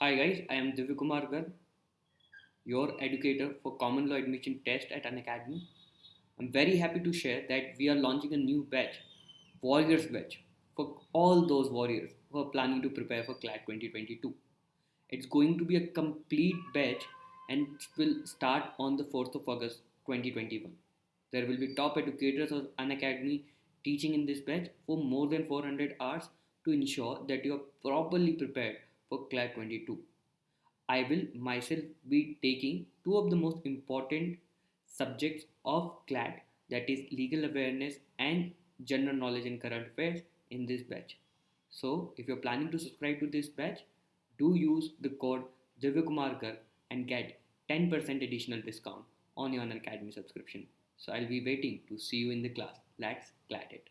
Hi guys, I am Divya your educator for Common Law Admission Test at Unacademy. I'm very happy to share that we are launching a new batch, Warriors Batch, for all those warriors who are planning to prepare for CLAT 2022. It's going to be a complete batch and will start on the 4th of August 2021. There will be top educators of Unacademy teaching in this batch for more than 400 hours to ensure that you are properly prepared for CLAT 22. I will myself be taking two of the most important subjects of CLAT that is legal awareness and general knowledge in current affairs in this batch. So if you're planning to subscribe to this batch, do use the code Divyakumar and get 10% additional discount on your Unacademy subscription. So I'll be waiting to see you in the class. Let's CLAT it.